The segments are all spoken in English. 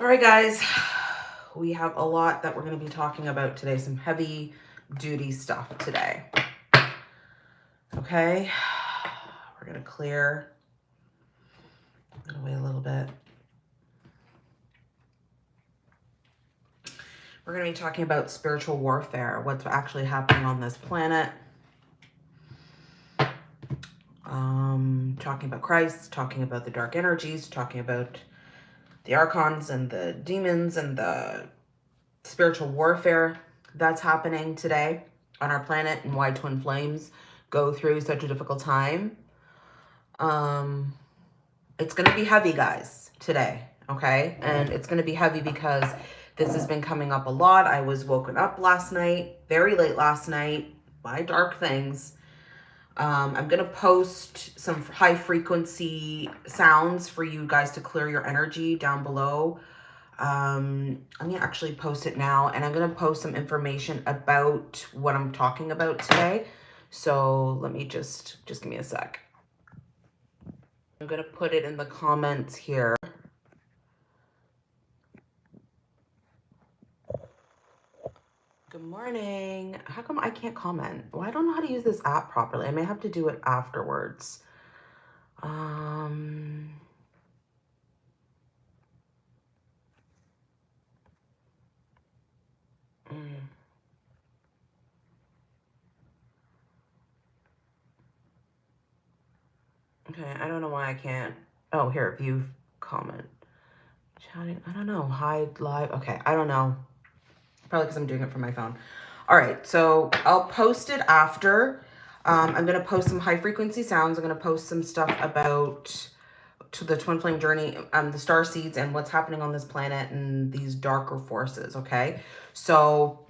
All right, guys, we have a lot that we're going to be talking about today, some heavy duty stuff today. Okay, we're going to clear away a little bit. We're going to be talking about spiritual warfare, what's actually happening on this planet. Um, talking about Christ, talking about the dark energies, talking about the archons and the demons and the spiritual warfare that's happening today on our planet and why twin flames go through such a difficult time. Um, it's going to be heavy, guys, today, okay? And it's going to be heavy because this has been coming up a lot. I was woken up last night, very late last night, by dark things. Um, I'm going to post some high frequency sounds for you guys to clear your energy down below. Um, I'm going to actually post it now and I'm going to post some information about what I'm talking about today. So let me just, just give me a sec. I'm going to put it in the comments here. Good morning. How come I can't comment? Well, I don't know how to use this app properly. I may have to do it afterwards. Um... Mm. Okay, I don't know why I can't. Oh, here, view comment. Chatting, I don't know. Hide live. Okay, I don't know. Probably because I'm doing it from my phone. All right, so I'll post it after. Um, I'm going to post some high frequency sounds. I'm going to post some stuff about to the twin flame journey, um, the star seeds and what's happening on this planet and these darker forces, okay? So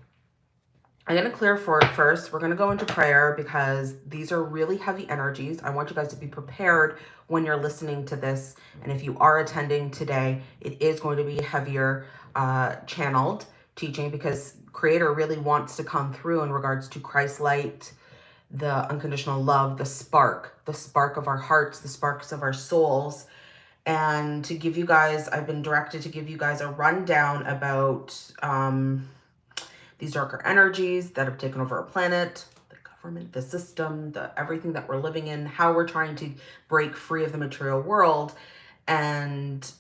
I'm going to clear for it first. We're going to go into prayer because these are really heavy energies. I want you guys to be prepared when you're listening to this. And if you are attending today, it is going to be heavier uh, channeled teaching because creator really wants to come through in regards to Christ light, the unconditional love, the spark, the spark of our hearts, the sparks of our souls. And to give you guys, I've been directed to give you guys a rundown about um, these darker energies that have taken over our planet, the government, the system, the everything that we're living in, how we're trying to break free of the material world. And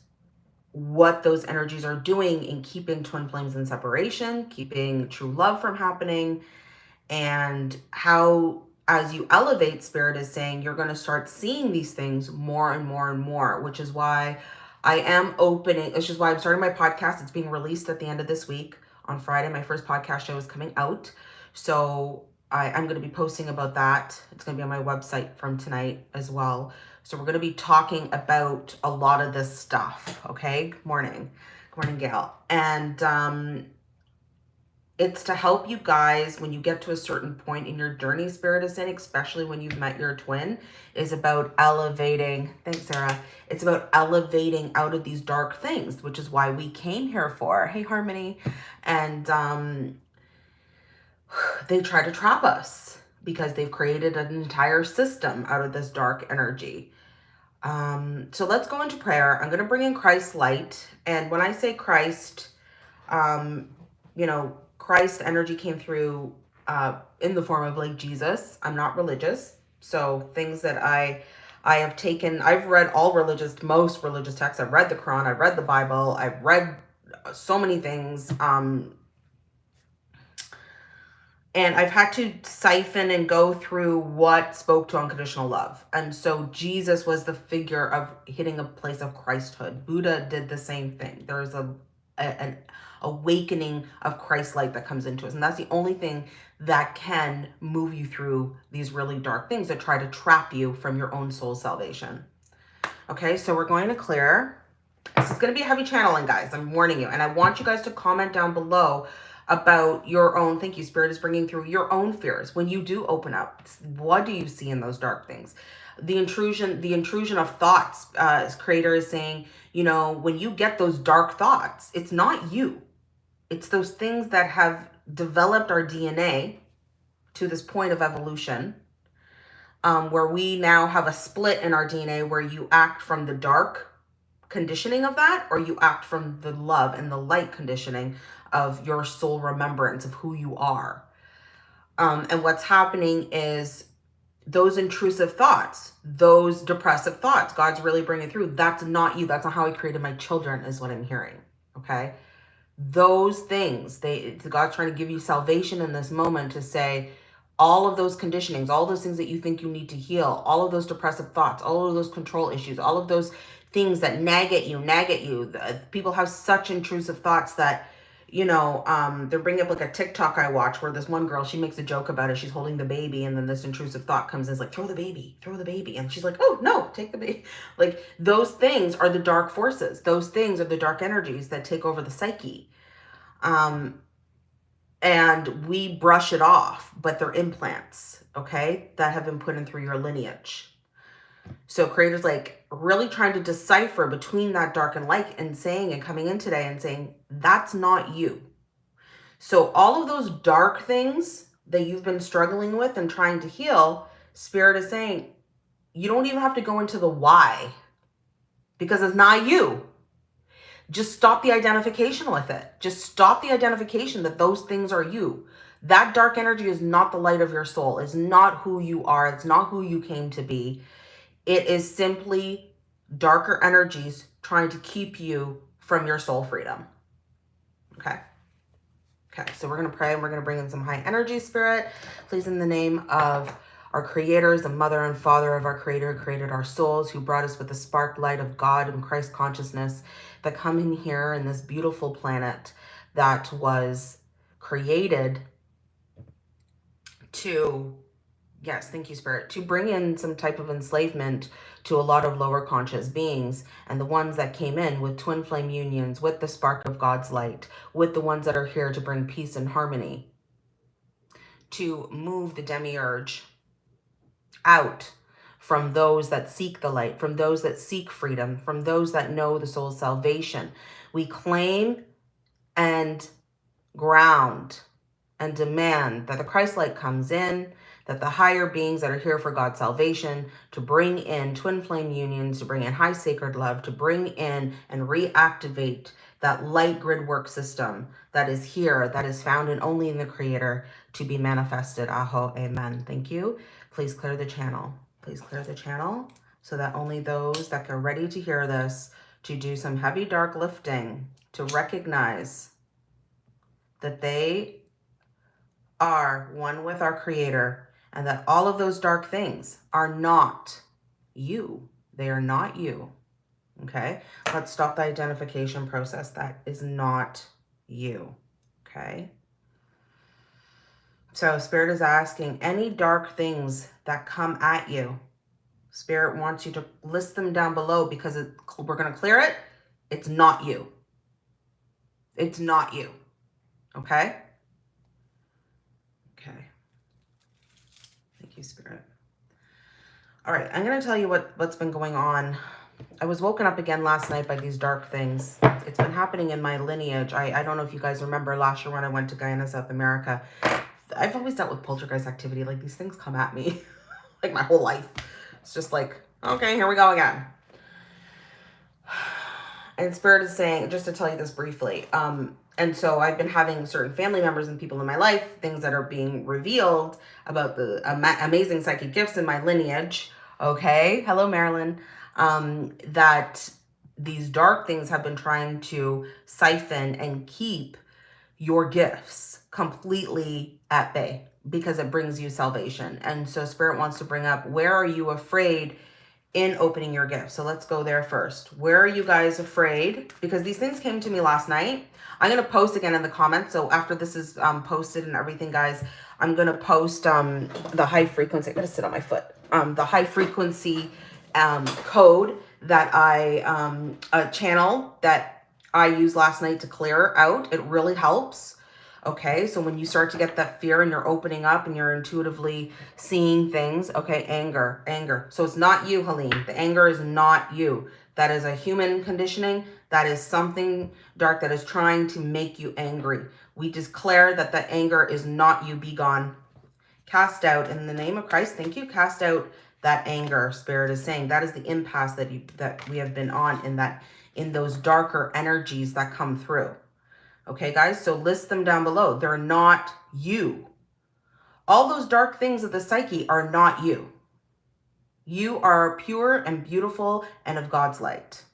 what those energies are doing in keeping twin flames in separation, keeping true love from happening, and how as you elevate, Spirit is saying you're going to start seeing these things more and more and more, which is why I am opening, which is why I'm starting my podcast. It's being released at the end of this week on Friday. My first podcast show is coming out. So I, I'm going to be posting about that. It's going to be on my website from tonight as well. So we're going to be talking about a lot of this stuff. Okay. Good morning. Good morning, Gail. And um, it's to help you guys when you get to a certain point in your journey, Spirit is saying, especially when you've met your twin, is about elevating. Thanks, Sarah. It's about elevating out of these dark things, which is why we came here for. Hey, Harmony. And um, they try to trap us because they've created an entire system out of this dark energy. Um, so let's go into prayer. I'm going to bring in Christ light. And when I say Christ, um, you know, Christ energy came through uh, in the form of like Jesus. I'm not religious. So things that I, I have taken, I've read all religious, most religious texts. I've read the Quran. I've read the Bible. I've read so many things. Um, and I've had to siphon and go through what spoke to unconditional love. And so Jesus was the figure of hitting a place of Christhood. Buddha did the same thing. There's a, a an awakening of Christ light that comes into us. And that's the only thing that can move you through these really dark things that try to trap you from your own soul salvation. Okay, so we're going to clear. This is going to be heavy channeling, guys. I'm warning you. And I want you guys to comment down below about your own, thank you, Spirit is bringing through your own fears. When you do open up, what do you see in those dark things? The intrusion, the intrusion of thoughts, uh, creator is saying, you know, when you get those dark thoughts, it's not you. It's those things that have developed our DNA to this point of evolution, um, where we now have a split in our DNA where you act from the dark conditioning of that or you act from the love and the light conditioning of your soul remembrance of who you are. Um, and what's happening is those intrusive thoughts, those depressive thoughts, God's really bringing through. That's not you. That's not how I created my children is what I'm hearing. Okay. Those things, they God's trying to give you salvation in this moment to say, all of those conditionings, all those things that you think you need to heal, all of those depressive thoughts, all of those control issues, all of those things that nag at you, nag at you. People have such intrusive thoughts that, you know, um, they're bringing up like a TikTok I watch where this one girl, she makes a joke about it. She's holding the baby and then this intrusive thought comes in, is like, throw the baby, throw the baby. And she's like, oh, no, take the baby. Like those things are the dark forces. Those things are the dark energies that take over the psyche. Um, and we brush it off, but they're implants, okay, that have been put in through your lineage. So creators like really trying to decipher between that dark and light and saying and coming in today and saying, that's not you. So all of those dark things that you've been struggling with and trying to heal, spirit is saying, you don't even have to go into the why because it's not you. Just stop the identification with it. Just stop the identification that those things are you. That dark energy is not the light of your soul. It's not who you are. It's not who you came to be. It is simply darker energies trying to keep you from your soul freedom. Okay. Okay, so we're going to pray and we're going to bring in some high energy spirit. Please, in the name of our creators, the mother and father of our creator who created our souls, who brought us with the spark light of God and Christ consciousness that come in here in this beautiful planet that was created to, yes, thank you, Spirit, to bring in some type of enslavement to a lot of lower conscious beings and the ones that came in with twin flame unions, with the spark of God's light, with the ones that are here to bring peace and harmony, to move the demiurge out from those that seek the light, from those that seek freedom, from those that know the soul's salvation. We claim and ground and demand that the Christ light comes in, that the higher beings that are here for God's salvation, to bring in twin flame unions, to bring in high sacred love, to bring in and reactivate that light grid work system that is here, that is found and only in the creator to be manifested. Aho, amen. Thank you. Please clear the channel. Please clear the channel so that only those that are ready to hear this to do some heavy dark lifting to recognize that they are one with our creator and that all of those dark things are not you. They are not you. Okay. Let's stop the identification process. That is not you. Okay. So Spirit is asking any dark things that come at you. Spirit wants you to list them down below because it, we're going to clear it. It's not you. It's not you. Okay? Okay. Thank you, Spirit. All right, I'm going to tell you what, what's been going on. I was woken up again last night by these dark things. It's been happening in my lineage. I, I don't know if you guys remember last year when I went to Guyana, South America. I've always dealt with poltergeist activity. Like these things come at me like my whole life. It's just like, okay, here we go again. And Spirit is saying, just to tell you this briefly, um, and so I've been having certain family members and people in my life, things that are being revealed about the ama amazing psychic gifts in my lineage. Okay. Hello, Marilyn. Um, that these dark things have been trying to siphon and keep your gifts completely at bay because it brings you salvation. And so spirit wants to bring up, where are you afraid in opening your gift? So let's go there first. Where are you guys afraid? Because these things came to me last night. I'm going to post again in the comments. So after this is um, posted and everything, guys, I'm going to post um, the high frequency. I'm going to sit on my foot. Um, the high frequency um, code that I, um, a channel that I used last night to clear out. It really helps. Okay, so when you start to get that fear and you're opening up and you're intuitively seeing things, okay, anger, anger. So it's not you, Helene. The anger is not you. That is a human conditioning. That is something dark that is trying to make you angry. We declare that the anger is not you. Be gone. Cast out in the name of Christ. Thank you. Cast out that anger spirit is saying that is the impasse that you that we have been on in that in those darker energies that come through okay guys so list them down below they're not you all those dark things of the psyche are not you you are pure and beautiful and of god's light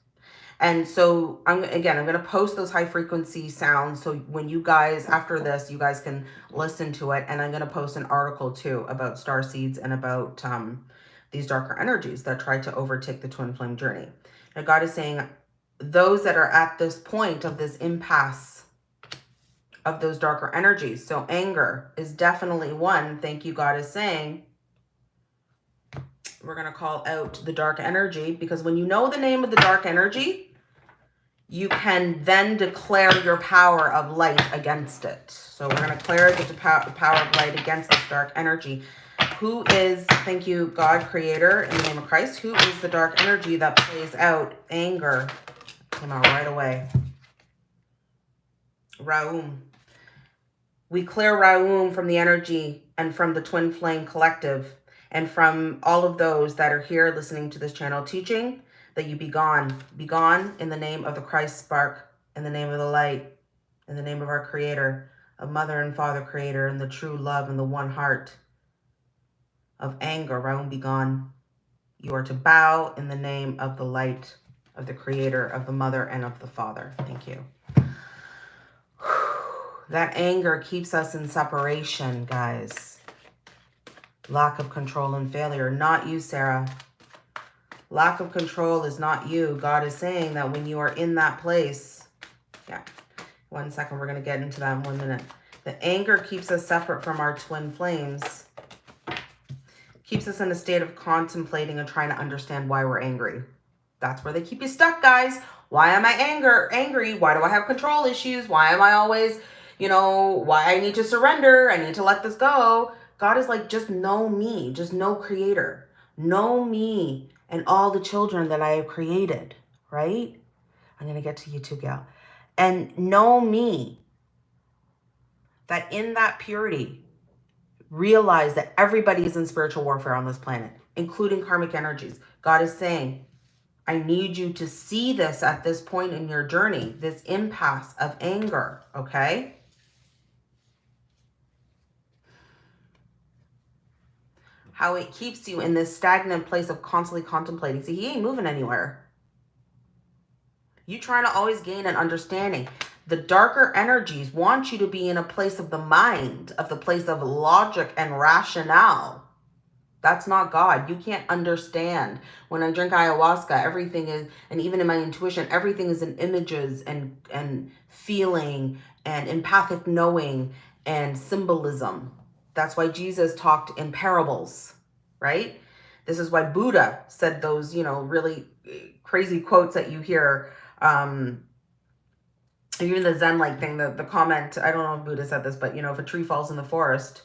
and so I'm again, I'm going to post those high frequency sounds. So when you guys, after this, you guys can listen to it. And I'm going to post an article too about star seeds and about um, these darker energies that try to overtake the twin flame journey. Now God is saying those that are at this point of this impasse of those darker energies. So anger is definitely one. Thank you, God is saying. We're going to call out the dark energy because when you know the name of the dark energy, you can then declare your power of light against it. So we're going to declare the power of light against this dark energy. Who is, thank you, God, creator, in the name of Christ, who is the dark energy that plays out anger? Came out right away. Raum. We clear Raum from the energy and from the twin flame collective and from all of those that are here listening to this channel teaching that you be gone. Be gone in the name of the Christ spark, in the name of the light, in the name of our creator, of mother and father creator, and the true love and the one heart of anger, Raum be gone. You are to bow in the name of the light of the creator, of the mother, and of the father. Thank you. That anger keeps us in separation, guys. Lack of control and failure. Not you, Sarah. Lack of control is not you. God is saying that when you are in that place, yeah, one second, we're going to get into that in one minute. The anger keeps us separate from our twin flames, keeps us in a state of contemplating and trying to understand why we're angry. That's where they keep you stuck, guys. Why am I anger angry? Why do I have control issues? Why am I always, you know, why I need to surrender? I need to let this go. God is like, just know me. Just know creator. Know me and all the children that I have created, right? I'm going to get to you too, gal. And know me that in that purity, realize that everybody is in spiritual warfare on this planet, including karmic energies. God is saying, I need you to see this at this point in your journey, this impasse of anger, okay? How it keeps you in this stagnant place of constantly contemplating. See, he ain't moving anywhere. You trying to always gain an understanding. The darker energies want you to be in a place of the mind, of the place of logic and rationale. That's not God. You can't understand. When I drink ayahuasca, everything is, and even in my intuition, everything is in images and, and feeling and empathic knowing and symbolism. That's why Jesus talked in parables, right? This is why Buddha said those, you know, really crazy quotes that you hear. Um, even the Zen-like thing, the, the comment, I don't know if Buddha said this, but, you know, if a tree falls in the forest,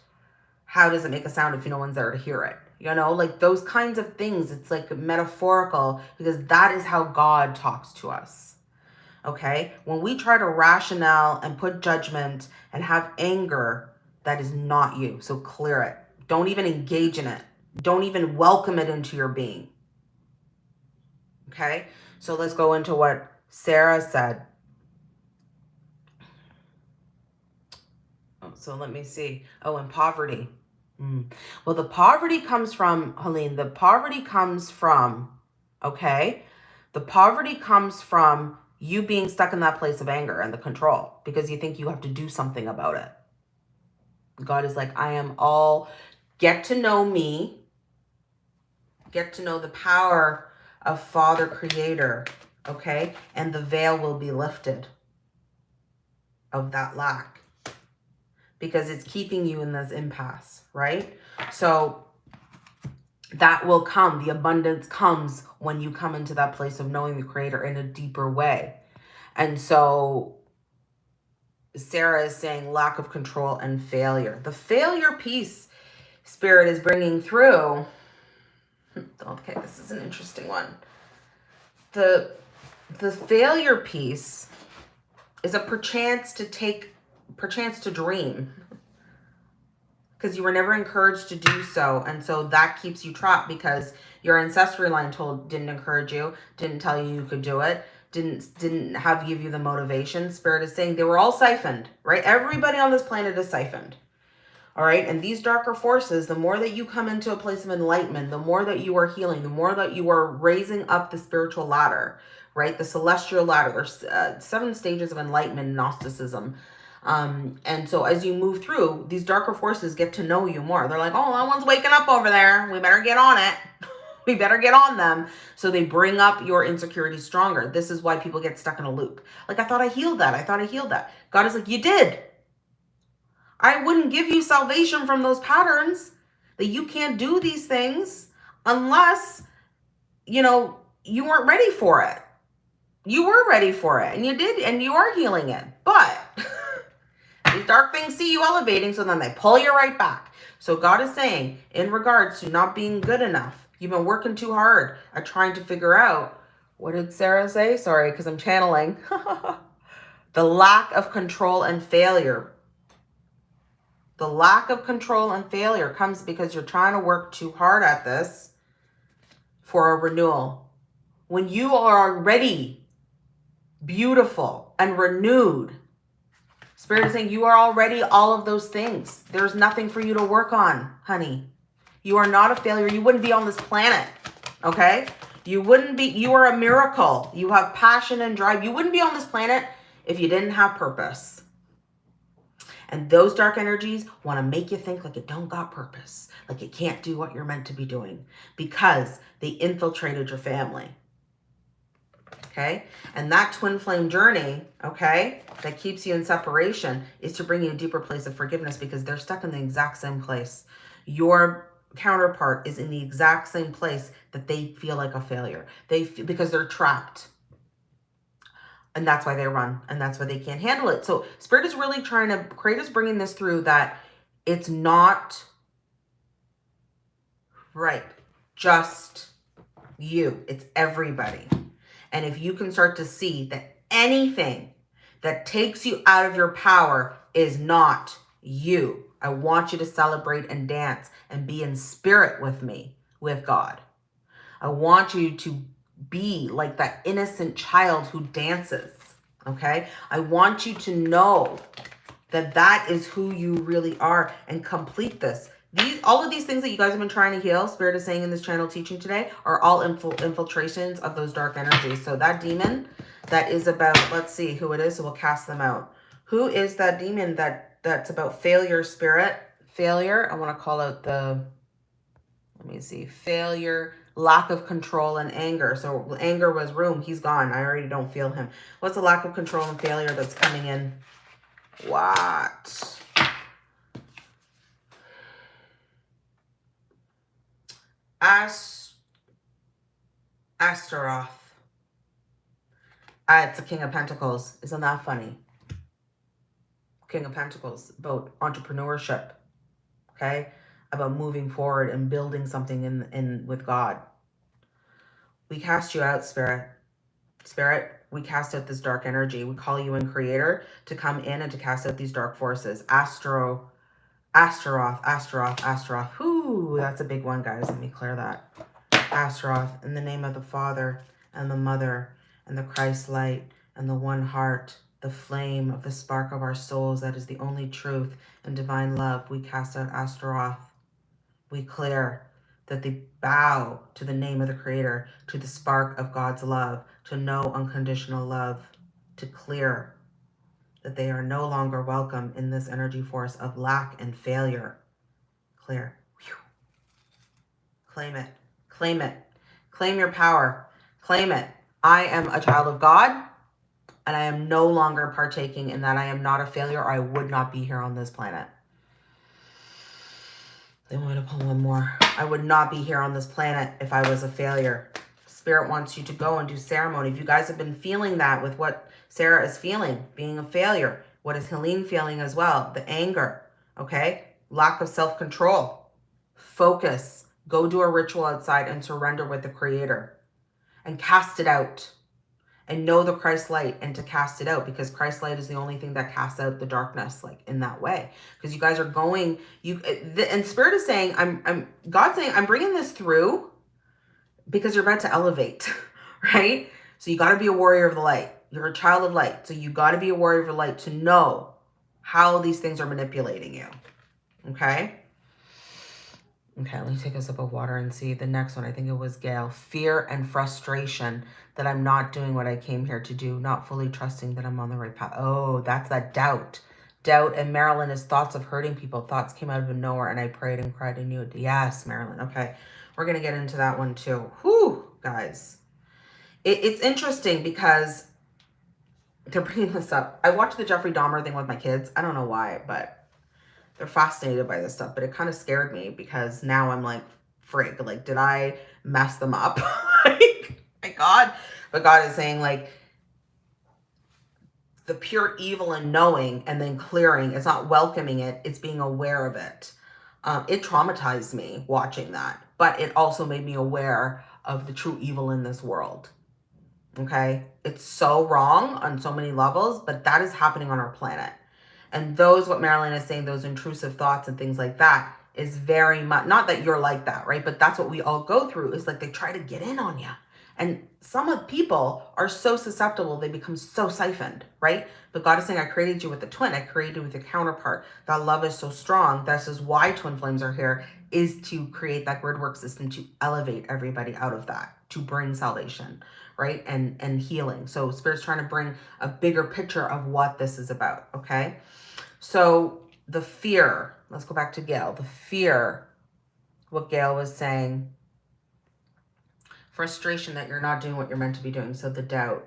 how does it make a sound if no one's there to hear it? You know, like those kinds of things. It's like metaphorical because that is how God talks to us. Okay. When we try to rationale and put judgment and have anger that is not you. So clear it. Don't even engage in it. Don't even welcome it into your being. Okay? So let's go into what Sarah said. Oh, so let me see. Oh, and poverty. Mm. Well, the poverty comes from, Helene, the poverty comes from, okay? The poverty comes from you being stuck in that place of anger and the control because you think you have to do something about it. God is like, I am all, get to know me, get to know the power of Father Creator, okay? And the veil will be lifted of that lack because it's keeping you in this impasse, right? So that will come. The abundance comes when you come into that place of knowing the Creator in a deeper way. And so Sarah is saying lack of control and failure. The failure piece spirit is bringing through. Hmm, okay, this is an interesting one. The, the failure piece is a perchance to take, perchance to dream. because you were never encouraged to do so. And so that keeps you trapped because your ancestry line told didn't encourage you, didn't tell you you could do it, didn't didn't have give you the motivation. Spirit is saying they were all siphoned, right? Everybody on this planet is siphoned. All right. And these darker forces, the more that you come into a place of enlightenment, the more that you are healing, the more that you are raising up the spiritual ladder, right? The celestial ladder. There's uh, seven stages of enlightenment Gnosticism. Um, and so as you move through, these darker forces get to know you more. They're like, oh, that one's waking up over there. We better get on it. we better get on them. So they bring up your insecurity stronger. This is why people get stuck in a loop. Like, I thought I healed that. I thought I healed that. God is like, you did. I wouldn't give you salvation from those patterns that you can't do these things unless, you know, you weren't ready for it. You were ready for it and you did, and you are healing it. But these dark things see you elevating, so then they pull you right back. So God is saying, in regards to not being good enough, you've been working too hard at trying to figure out, what did Sarah say? Sorry, because I'm channeling. the lack of control and failure the lack of control and failure comes because you're trying to work too hard at this for a renewal. When you are already beautiful and renewed, Spirit is saying you are already all of those things. There's nothing for you to work on, honey. You are not a failure. You wouldn't be on this planet, okay? You wouldn't be, you are a miracle. You have passion and drive. You wouldn't be on this planet if you didn't have purpose. And those dark energies want to make you think like it don't got purpose, like it can't do what you're meant to be doing because they infiltrated your family. Okay. And that twin flame journey, okay, that keeps you in separation is to bring you a deeper place of forgiveness because they're stuck in the exact same place. Your counterpart is in the exact same place that they feel like a failure. They feel, because they're trapped. And that's why they run and that's why they can't handle it. So spirit is really trying to create is bringing this through that it's not right. Just you. It's everybody. And if you can start to see that anything that takes you out of your power is not you i want you to celebrate and dance and be in spirit with me with god i want you to be like that innocent child who dances. Okay. I want you to know that that is who you really are and complete this. These, all of these things that you guys have been trying to heal, Spirit is saying in this channel teaching today, are all infil infiltrations of those dark energies. So that demon that is about, let's see who it is, so we'll cast them out. Who is that demon that that's about failure spirit? Failure. I want to call out the, let me see, failure lack of control and anger. So anger was Raum. He's gone. I already don't feel him. What's the lack of control and failure that's coming in? What? As Astaroth. Ah, it's a King of Pentacles. Isn't that funny? King of Pentacles, about entrepreneurship. Okay? About moving forward and building something in, in with God. We cast you out, Spirit. Spirit, we cast out this dark energy. We call you in, Creator, to come in and to cast out these dark forces. Astro, Astaroth, Astaroth, Astaroth. Whoo, that's a big one, guys. Let me clear that. Astaroth, in the name of the Father and the Mother and the Christ light and the one heart, the flame of the spark of our souls that is the only truth and divine love. We cast out Astaroth. We clear that they bow to the name of the Creator, to the spark of God's love, to know unconditional love, to clear that they are no longer welcome in this energy force of lack and failure. Clear. Whew. Claim it. Claim it. Claim your power. Claim it. I am a child of God and I am no longer partaking in that. I am not a failure or I would not be here on this planet. They want to pull one more. I would not be here on this planet if I was a failure. Spirit wants you to go and do ceremony. If you guys have been feeling that with what Sarah is feeling, being a failure, what is Helene feeling as well? The anger, okay? Lack of self-control. Focus. Go do a ritual outside and surrender with the Creator. And cast it out. And know the Christ light and to cast it out because Christ light is the only thing that casts out the darkness like in that way. Because you guys are going you eh, the, and spirit is saying I'm I'm God saying I'm bringing this through because you're about to elevate right? So you got to be a warrior of the light. You're a child of light. So you got to be a warrior of the light to know how these things are manipulating you okay Okay, let me take a sip of water and see the next one. I think it was Gail. Fear and frustration that I'm not doing what I came here to do, not fully trusting that I'm on the right path. Oh, that's that doubt. Doubt. And Marilyn is thoughts of hurting people. Thoughts came out of nowhere and I prayed and cried and knew it. Yes, Marilyn. Okay, we're going to get into that one too. Whew, guys. It, it's interesting because they're bringing this up. I watched the Jeffrey Dahmer thing with my kids. I don't know why, but they're fascinated by this stuff, but it kind of scared me because now I'm like, frig, like, did I mess them up? like, my God. But God is saying, like, the pure evil and knowing and then clearing, it's not welcoming it, it's being aware of it. Um, it traumatized me watching that, but it also made me aware of the true evil in this world. Okay? It's so wrong on so many levels, but that is happening on our planet. And those, what Marilyn is saying, those intrusive thoughts and things like that is very much, not that you're like that, right? But that's what we all go through is like they try to get in on you. And some of people are so susceptible, they become so siphoned, right? But God is saying, I created you with a twin. I created you with a counterpart. That love is so strong. This is why twin flames are here, is to create that grid work system to elevate everybody out of that, to bring salvation, right? And, and healing. So Spirit's trying to bring a bigger picture of what this is about, okay? So the fear, let's go back to Gail, the fear, what Gail was saying, frustration that you're not doing what you're meant to be doing. So the doubt.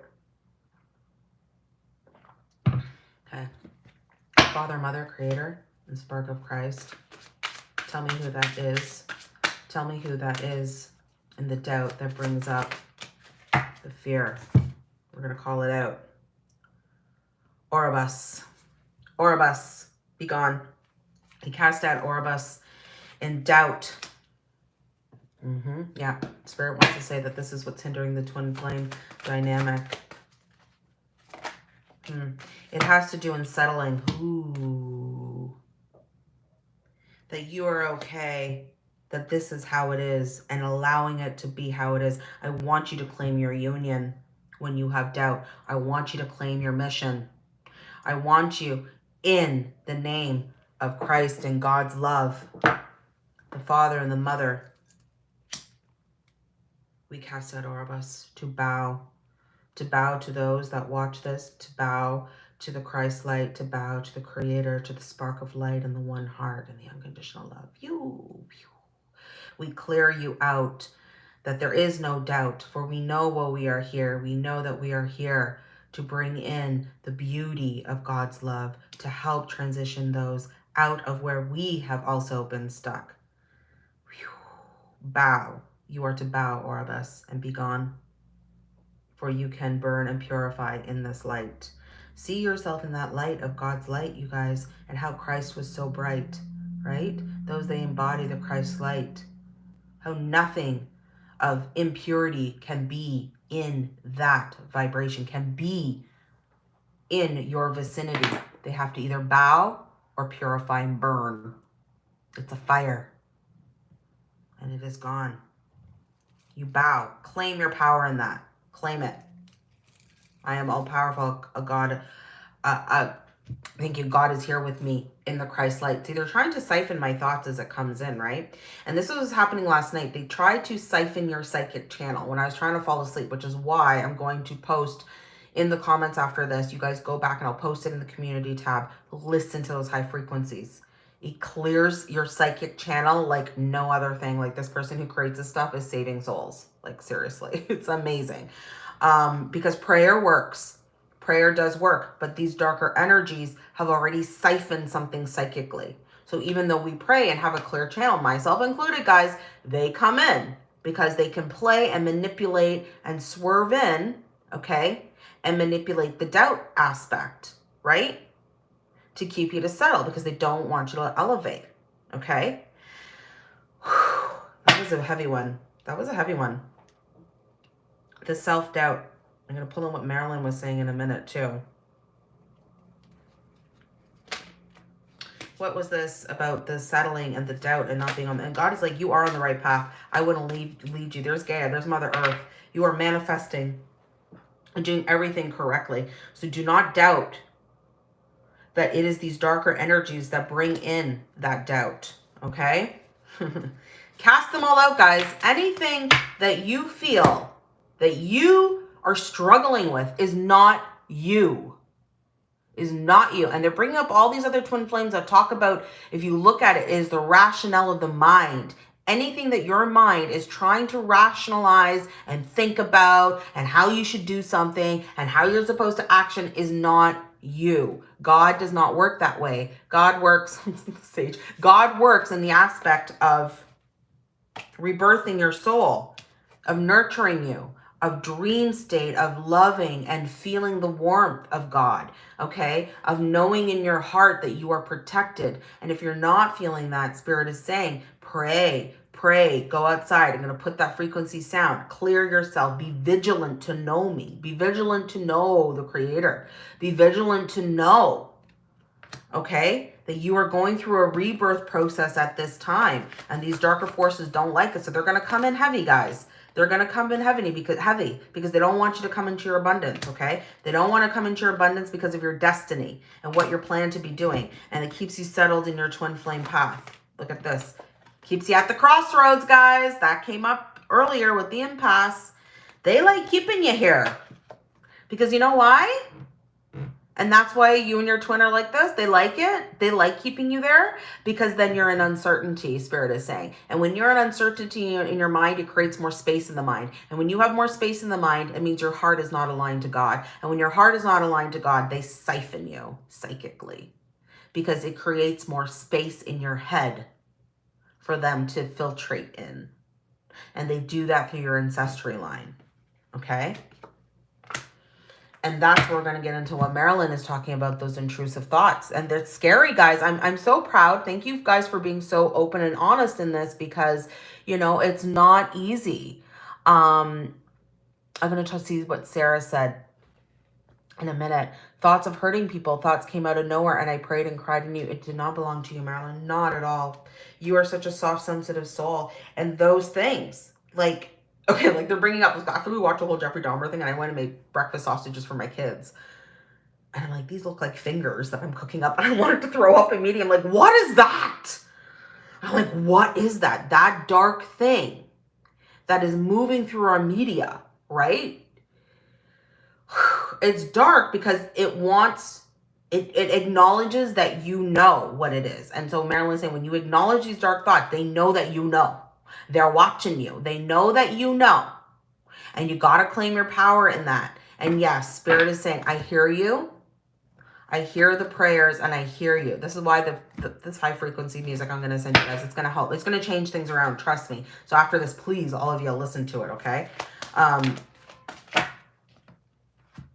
Okay. Father, Mother, Creator, and Spark of Christ. Tell me who that is. Tell me who that is and the doubt that brings up the fear. We're going to call it out. Oribus. Oribus, be gone. He cast out Oribus in doubt. Mm -hmm. Yeah, Spirit wants to say that this is what's hindering the twin flame dynamic. Hmm. It has to do in settling. Ooh. That you are okay. That this is how it is. And allowing it to be how it is. I want you to claim your union when you have doubt. I want you to claim your mission. I want you in the name of Christ and God's love, the Father and the Mother, we cast out Oribus to bow, to bow to those that watch this, to bow to the Christ light, to bow to the Creator, to the spark of light and the one heart and the unconditional love. You, we clear you out that there is no doubt, for we know while we are here, we know that we are here to bring in the beauty of God's love, to help transition those out of where we have also been stuck. Whew. Bow. You are to bow, Oribus, and be gone. For you can burn and purify in this light. See yourself in that light of God's light, you guys, and how Christ was so bright, right? Those they embody the Christ light. How nothing of impurity can be in that vibration, can be in your vicinity. They have to either bow or purify and burn. It's a fire. And it is gone. You bow. Claim your power in that. Claim it. I am all powerful, a God, a, a Thank you. God is here with me in the Christ light. See, they're trying to siphon my thoughts as it comes in, right? And this was happening last night. They tried to siphon your psychic channel when I was trying to fall asleep, which is why I'm going to post in the comments after this. You guys go back and I'll post it in the community tab. Listen to those high frequencies. It clears your psychic channel like no other thing. Like this person who creates this stuff is saving souls. Like seriously, it's amazing. Um, because prayer works Prayer does work, but these darker energies have already siphoned something psychically. So even though we pray and have a clear channel, myself included, guys, they come in because they can play and manipulate and swerve in, okay, and manipulate the doubt aspect, right? To keep you to settle because they don't want you to elevate, okay? That was a heavy one. That was a heavy one. The self-doubt I'm going to pull in what Marilyn was saying in a minute too. What was this about the settling and the doubt and not being on? And God is like, you are on the right path. I wouldn't leave lead you. There's Gaia. There's Mother Earth. You are manifesting and doing everything correctly. So do not doubt that it is these darker energies that bring in that doubt. Okay? Cast them all out, guys. Anything that you feel that you are struggling with is not you. Is not you. And they're bringing up all these other twin flames that talk about, if you look at it, is the rationale of the mind. Anything that your mind is trying to rationalize and think about and how you should do something and how you're supposed to action is not you. God does not work that way. God works, stage, God works in the aspect of rebirthing your soul, of nurturing you, of dream state, of loving and feeling the warmth of God, okay? Of knowing in your heart that you are protected. And if you're not feeling that, Spirit is saying, pray, pray, go outside. I'm going to put that frequency sound. Clear yourself. Be vigilant to know me. Be vigilant to know the Creator. Be vigilant to know, okay, that you are going through a rebirth process at this time. And these darker forces don't like it. So they're going to come in heavy, guys. They're going to come in heavy because heavy because they don't want you to come into your abundance, okay? They don't want to come into your abundance because of your destiny and what you're planned to be doing. And it keeps you settled in your twin flame path. Look at this. Keeps you at the crossroads, guys. That came up earlier with the impasse. They like keeping you here. Because you know why? And that's why you and your twin are like this. They like it. They like keeping you there because then you're in uncertainty, Spirit is saying. And when you're in uncertainty in your mind, it creates more space in the mind. And when you have more space in the mind, it means your heart is not aligned to God. And when your heart is not aligned to God, they siphon you psychically because it creates more space in your head for them to filtrate in. And they do that through your ancestry line. Okay? And that's where we're going to get into what Marilyn is talking about, those intrusive thoughts. And they're scary, guys. I'm, I'm so proud. Thank you guys for being so open and honest in this because, you know, it's not easy. Um, I'm going to see what Sarah said in a minute. Thoughts of hurting people. Thoughts came out of nowhere and I prayed and cried in you. It did not belong to you, Marilyn. Not at all. You are such a soft, sensitive soul. And those things, like Okay, like they're bringing up, after we watched the whole Jeffrey Dahmer thing and I went and made breakfast sausages for my kids. And I'm like, these look like fingers that I'm cooking up. And I wanted to throw up immediately. I'm like, what is that? I'm like, what is that? That dark thing that is moving through our media, right? It's dark because it wants, it, it acknowledges that you know what it is. And so Marilyn's saying, when you acknowledge these dark thoughts, they know that you know. They're watching you. They know that you know. And you got to claim your power in that. And yes, Spirit is saying, I hear you. I hear the prayers and I hear you. This is why the, the this high frequency music I'm going to send you guys, it's going to help. It's going to change things around. Trust me. So after this, please, all of you listen to it. Okay. Um,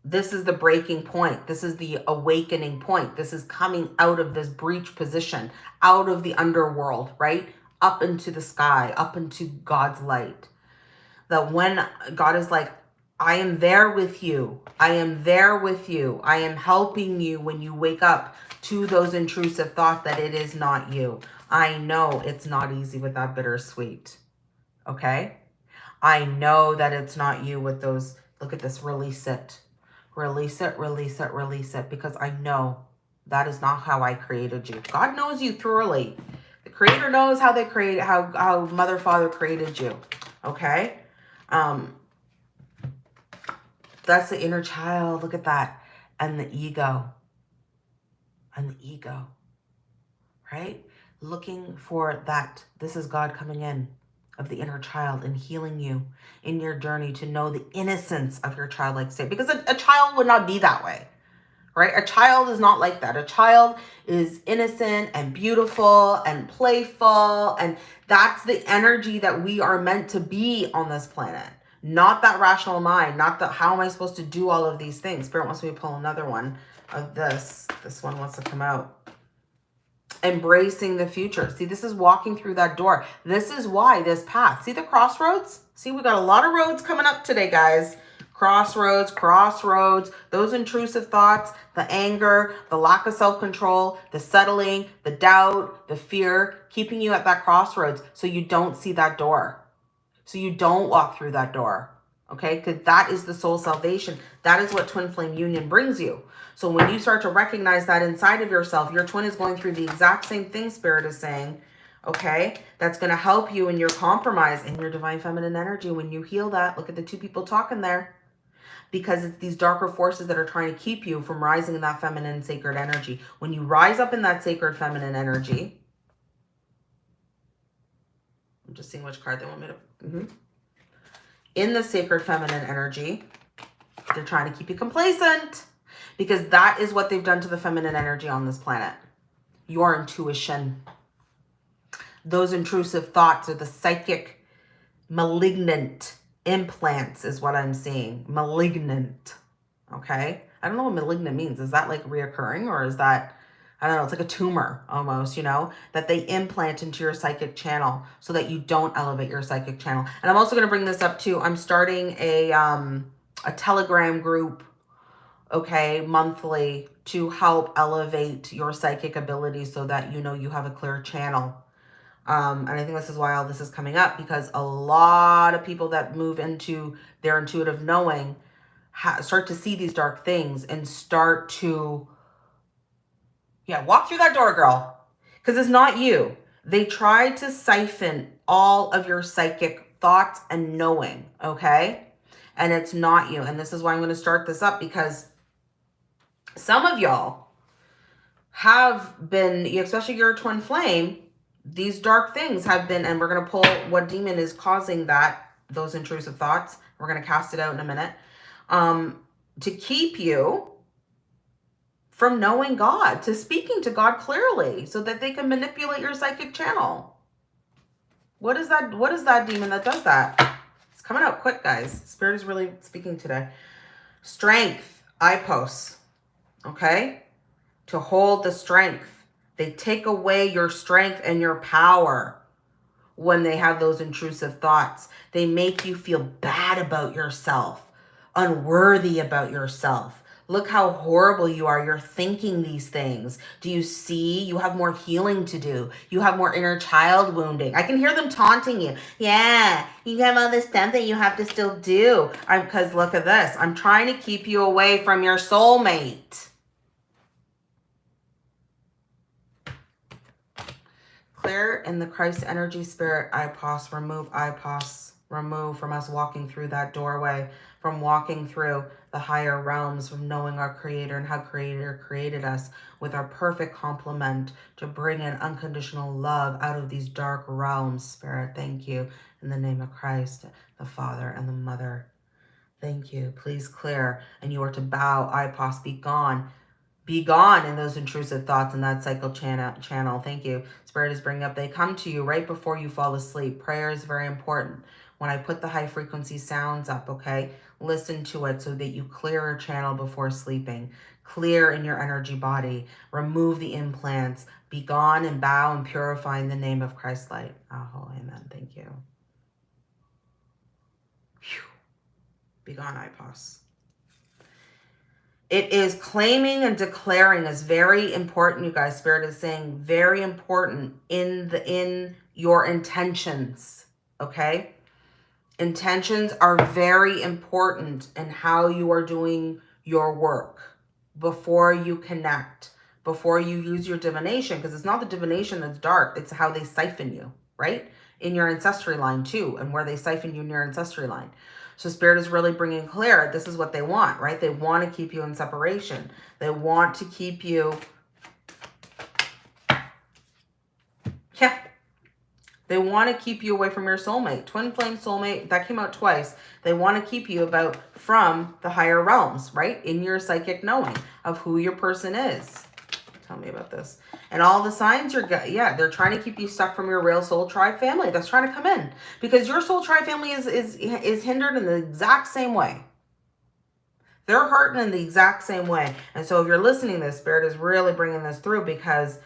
this is the breaking point. This is the awakening point. This is coming out of this breach position, out of the underworld, right? Up into the sky, up into God's light. That when God is like, I am there with you. I am there with you. I am helping you when you wake up to those intrusive thoughts that it is not you. I know it's not easy with that bittersweet. Okay? I know that it's not you with those, look at this, release it. Release it, release it, release it, because I know that is not how I created you. God knows you thoroughly. Creator knows how they create, how, how mother, father created you. Okay. Um, that's the inner child. Look at that. And the ego. And the ego. Right? Looking for that. This is God coming in of the inner child and healing you in your journey to know the innocence of your childlike state. Because a, a child would not be that way right? A child is not like that. A child is innocent and beautiful and playful. And that's the energy that we are meant to be on this planet. Not that rational mind, not that how am I supposed to do all of these things? Spirit wants me to pull another one of this. This one wants to come out. Embracing the future. See, this is walking through that door. This is why this path. See the crossroads? See, we got a lot of roads coming up today, guys crossroads, crossroads, those intrusive thoughts, the anger, the lack of self-control, the settling, the doubt, the fear, keeping you at that crossroads so you don't see that door. So you don't walk through that door. Okay, because that is the soul salvation. That is what twin flame union brings you. So when you start to recognize that inside of yourself, your twin is going through the exact same thing Spirit is saying, okay? That's going to help you in your compromise in your divine feminine energy. When you heal that, look at the two people talking there because it's these darker forces that are trying to keep you from rising in that feminine sacred energy. When you rise up in that sacred feminine energy, I'm just seeing which card they want me to, mm -hmm. in the sacred feminine energy, they're trying to keep you complacent because that is what they've done to the feminine energy on this planet. Your intuition, those intrusive thoughts are the psychic malignant implants is what I'm seeing. Malignant. Okay. I don't know what malignant means. Is that like reoccurring or is that, I don't know, it's like a tumor almost, you know, that they implant into your psychic channel so that you don't elevate your psychic channel. And I'm also going to bring this up too. I'm starting a, um, a telegram group, okay, monthly to help elevate your psychic ability so that, you know, you have a clear channel um, and I think this is why all this is coming up because a lot of people that move into their intuitive knowing start to see these dark things and start to, yeah, walk through that door, girl. Because it's not you. They try to siphon all of your psychic thoughts and knowing, okay? And it's not you. And this is why I'm going to start this up because some of y'all have been, especially your twin flame, these dark things have been, and we're going to pull what demon is causing that, those intrusive thoughts. We're going to cast it out in a minute. Um, to keep you from knowing God, to speaking to God clearly so that they can manipulate your psychic channel. What is that? What is that demon that does that? It's coming out quick, guys. Spirit is really speaking today. Strength, IPOS, okay? To hold the strength they take away your strength and your power when they have those intrusive thoughts. They make you feel bad about yourself, unworthy about yourself. Look how horrible you are. You're thinking these things. Do you see? You have more healing to do. You have more inner child wounding. I can hear them taunting you. Yeah, you have all this stuff that you have to still do. Because look at this. I'm trying to keep you away from your soulmate. Clear in the Christ energy spirit I IPOS, remove I IPOS, remove from us walking through that doorway, from walking through the higher realms, from knowing our creator and how creator created us with our perfect complement to bring in unconditional love out of these dark realms. Spirit, thank you in the name of Christ, the Father and the Mother. Thank you. Please clear. And you are to bow, I IPOS, be gone be gone in those intrusive thoughts in that cycle channel. channel. Thank you. Spirit is bringing up. They come to you right before you fall asleep. Prayer is very important. When I put the high frequency sounds up, okay, listen to it so that you clear a channel before sleeping. Clear in your energy body. Remove the implants. Be gone and bow and purify in the name of Christ light. Oh, amen. Thank you. Whew. Be gone, IPOS. It is claiming and declaring is very important, you guys. Spirit is saying very important in the in your intentions, okay? Intentions are very important in how you are doing your work before you connect, before you use your divination, because it's not the divination that's dark, it's how they siphon you, right? In your ancestry line too, and where they siphon you in your ancestry line. So spirit is really bringing clear. This is what they want, right? They want to keep you in separation. They want to keep you. Yeah. They want to keep you away from your soulmate. Twin flame soulmate, that came out twice. They want to keep you about from the higher realms, right? In your psychic knowing of who your person is. Tell me about this. And all the signs you're, yeah, they're trying to keep you stuck from your real soul tribe family that's trying to come in. Because your soul tribe family is, is, is hindered in the exact same way. They're hurting in the exact same way. And so if you're listening this, Spirit is really bringing this through because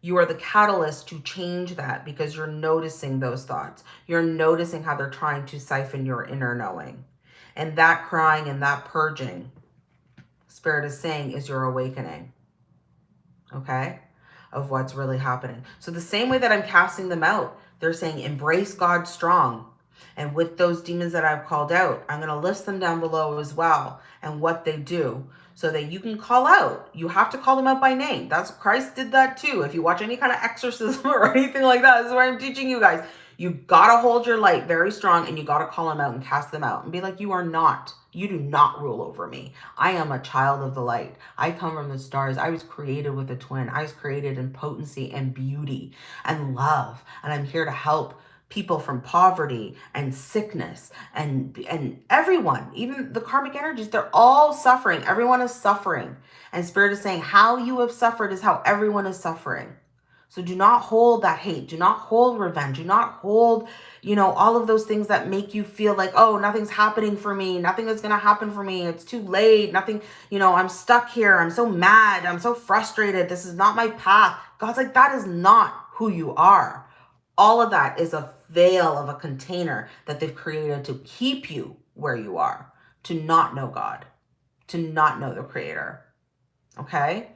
you are the catalyst to change that because you're noticing those thoughts. You're noticing how they're trying to siphon your inner knowing. And that crying and that purging, Spirit is saying, is your awakening. Okay? Of what's really happening. So the same way that I'm casting them out, they're saying, embrace God strong. And with those demons that I've called out, I'm going to list them down below as well and what they do so that you can call out. You have to call them out by name. That's Christ did that too. If you watch any kind of exorcism or anything like that, this is what I'm teaching you guys. You got to hold your light very strong and you got to call them out and cast them out and be like, you are not, you do not rule over me. I am a child of the light. I come from the stars. I was created with a twin. I was created in potency and beauty and love. And I'm here to help people from poverty and sickness and and everyone even the karmic energies they're all suffering everyone is suffering and spirit is saying how you have suffered is how everyone is suffering so do not hold that hate. Do not hold revenge. Do not hold, you know, all of those things that make you feel like, oh, nothing's happening for me. Nothing is going to happen for me. It's too late. Nothing, you know, I'm stuck here. I'm so mad. I'm so frustrated. This is not my path. God's like, that is not who you are. All of that is a veil of a container that they've created to keep you where you are, to not know God, to not know the creator. Okay?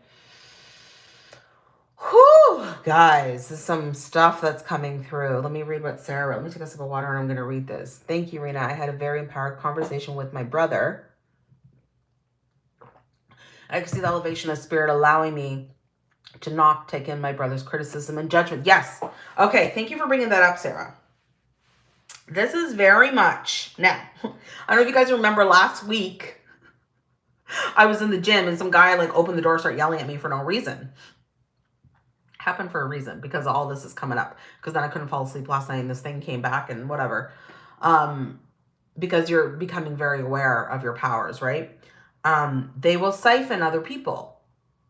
Whew, guys, this is some stuff that's coming through. Let me read what Sarah wrote. Let me take a sip of water and I'm going to read this. Thank you, Rena. I had a very empowered conversation with my brother. I can see the elevation of spirit allowing me to not take in my brother's criticism and judgment. Yes. Okay. Thank you for bringing that up, Sarah. This is very much now. I don't know if you guys remember last week. I was in the gym and some guy like opened the door, start yelling at me for no reason happened for a reason because all this is coming up because then I couldn't fall asleep last night and this thing came back and whatever. Um, because you're becoming very aware of your powers, right? Um, they will siphon other people,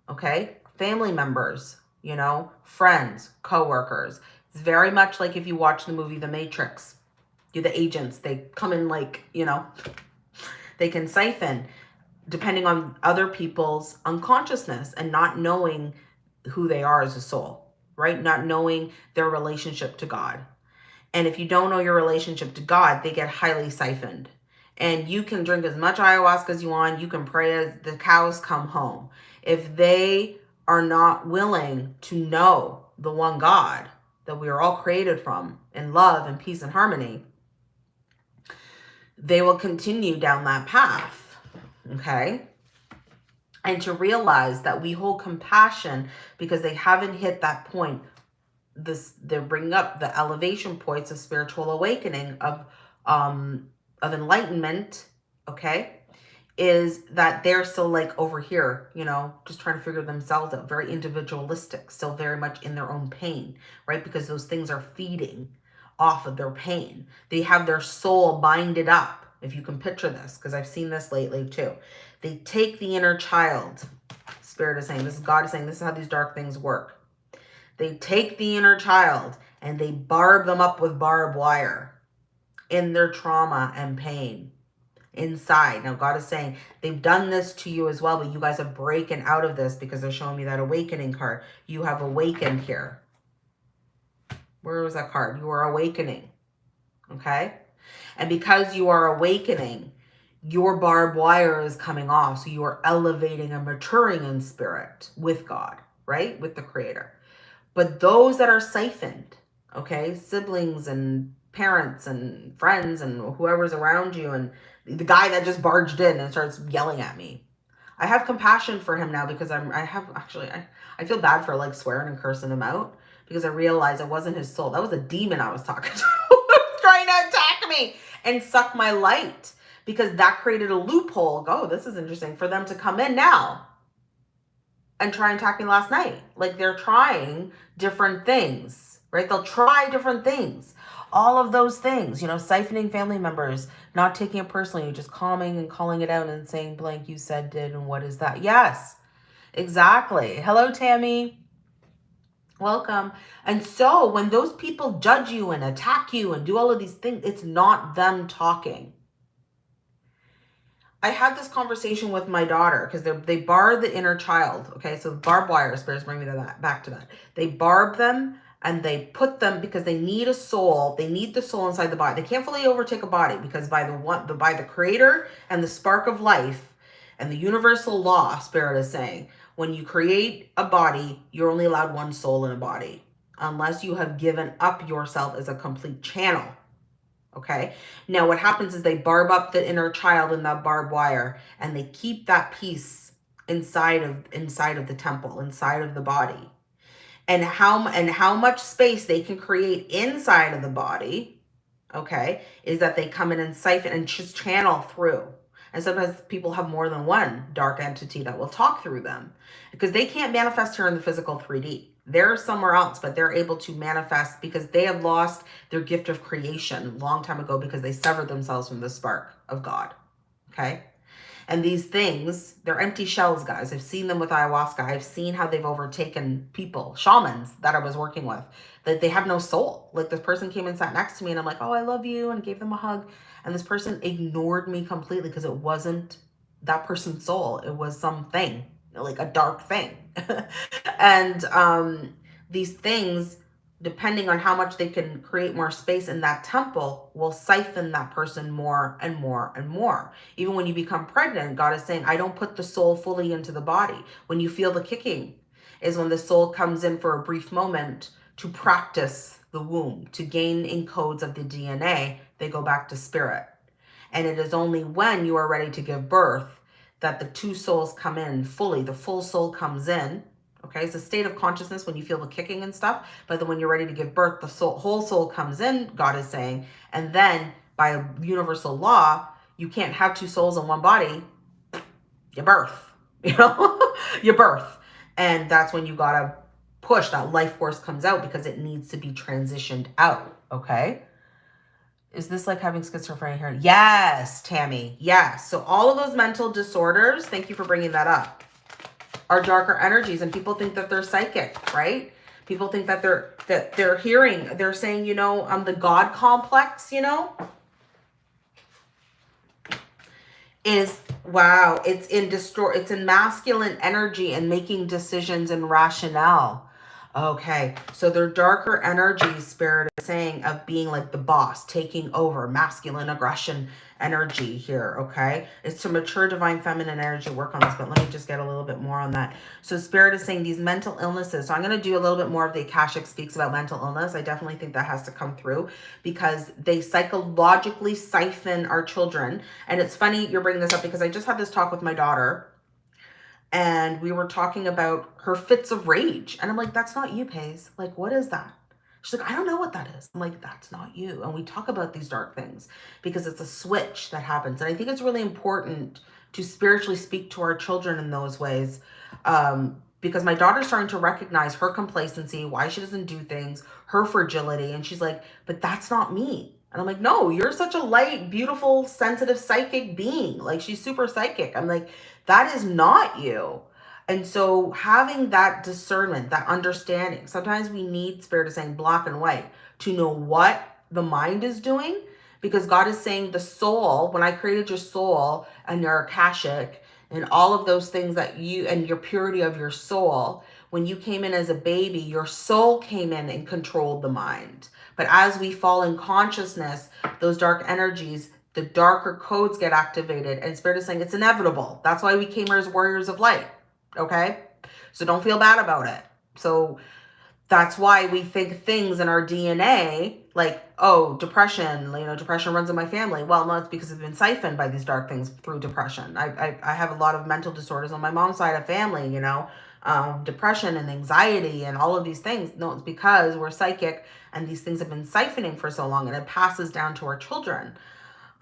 okay? Family members, you know, friends, coworkers. It's very much like if you watch the movie The Matrix. You're the agents. They come in like, you know, they can siphon depending on other people's unconsciousness and not knowing who they are as a soul, right? Not knowing their relationship to God. And if you don't know your relationship to God, they get highly siphoned. And you can drink as much ayahuasca as you want. You can pray as the cows come home. If they are not willing to know the one God that we are all created from in love and peace and harmony, they will continue down that path. Okay and to realize that we hold compassion because they haven't hit that point. This they're bringing up the elevation points of spiritual awakening of um of enlightenment okay is that they're still like over here you know just trying to figure themselves out very individualistic still very much in their own pain right? Because those things are feeding off of their pain. They have their soul binded up if you can picture this because i've seen this lately too they take the inner child. Spirit is saying, this is God is saying, this is how these dark things work. They take the inner child and they barb them up with barbed wire in their trauma and pain inside. Now, God is saying they've done this to you as well, but you guys have broken out of this because they're showing me that awakening card. You have awakened here. Where was that card? You are awakening. Okay? And because you are awakening, your barbed wire is coming off. So you are elevating and maturing in spirit with God, right? With the creator. But those that are siphoned, okay, siblings and parents and friends and whoever's around you and the guy that just barged in and starts yelling at me. I have compassion for him now because I'm, I have actually, I, I feel bad for like swearing and cursing him out because I realized it wasn't his soul. That was a demon I was talking to trying to attack me and suck my light because that created a loophole. Go, oh, this is interesting for them to come in now and try and attack me last night. Like they're trying different things, right? They'll try different things. All of those things, you know, siphoning family members, not taking it personally, just calming and calling it out and saying blank you said did and what is that? Yes, exactly. Hello, Tammy. Welcome. And so when those people judge you and attack you and do all of these things, it's not them talking. I had this conversation with my daughter because they they barred the inner child. Okay, so barbed wire spirits bring me to that back to that. They barb them and they put them because they need a soul. They need the soul inside the body. They can't fully overtake a body because by the one, the, by the creator and the spark of life and the universal law, spirit is saying, when you create a body, you're only allowed one soul in a body unless you have given up yourself as a complete channel. Okay. Now what happens is they barb up the inner child in that barbed wire and they keep that piece inside of inside of the temple, inside of the body. And how and how much space they can create inside of the body okay is that they come in and siphon and just channel through. And sometimes people have more than one dark entity that will talk through them because they can't manifest here in the physical 3d they're somewhere else but they're able to manifest because they have lost their gift of creation a long time ago because they severed themselves from the spark of god okay and these things, they're empty shells, guys. I've seen them with ayahuasca. I've seen how they've overtaken people, shamans that I was working with, that they have no soul. Like this person came and sat next to me and I'm like, oh, I love you, and gave them a hug. And this person ignored me completely because it wasn't that person's soul. It was something, like a dark thing. and um, these things depending on how much they can create more space in that temple, will siphon that person more and more and more. Even when you become pregnant, God is saying, I don't put the soul fully into the body. When you feel the kicking is when the soul comes in for a brief moment to practice the womb, to gain encodes of the DNA, they go back to spirit. And it is only when you are ready to give birth that the two souls come in fully, the full soul comes in, Okay, it's a state of consciousness when you feel the kicking and stuff. But then when you're ready to give birth, the soul, whole soul comes in, God is saying. And then by a universal law, you can't have two souls in one body. Your birth, you know, your birth. And that's when you got to push that life force comes out because it needs to be transitioned out. Okay. Is this like having schizophrenia here? Yes, Tammy. Yes. So all of those mental disorders, thank you for bringing that up are darker energies and people think that they're psychic, right? People think that they're that they're hearing, they're saying, you know, I'm the God complex, you know, is wow, it's in destroy it's in masculine energy and making decisions and rationale. Okay, so their darker energy spirit is saying of being like the boss, taking over, masculine aggression energy here, okay? It's to mature divine feminine energy work on this, but let me just get a little bit more on that. So spirit is saying these mental illnesses. So I'm going to do a little bit more of the Akashic speaks about mental illness. I definitely think that has to come through because they psychologically siphon our children. And it's funny you're bringing this up because I just had this talk with my daughter and we were talking about her fits of rage. And I'm like, that's not you, Pace. Like, what is that? She's like, I don't know what that is. I'm like, that's not you. And we talk about these dark things because it's a switch that happens. And I think it's really important to spiritually speak to our children in those ways. Um, because my daughter's starting to recognize her complacency, why she doesn't do things, her fragility. And she's like, but that's not me. And I'm like, no, you're such a light, beautiful, sensitive, psychic being. Like she's super psychic. I'm like, that is not you. And so having that discernment, that understanding, sometimes we need spirit of saying black and white to know what the mind is doing because God is saying the soul, when I created your soul and your Akashic and all of those things that you and your purity of your soul, when you came in as a baby, your soul came in and controlled the mind. But as we fall in consciousness, those dark energies, the darker codes get activated. And Spirit is saying it's inevitable. That's why we came here as warriors of light. Okay? So don't feel bad about it. So that's why we think things in our DNA like, oh, depression, you know, depression runs in my family. Well, no, it's because I've been siphoned by these dark things through depression. I, I, I have a lot of mental disorders on my mom's side of family, you know, um, depression and anxiety and all of these things. No, it's because we're psychic and these things have been siphoning for so long and it passes down to our children.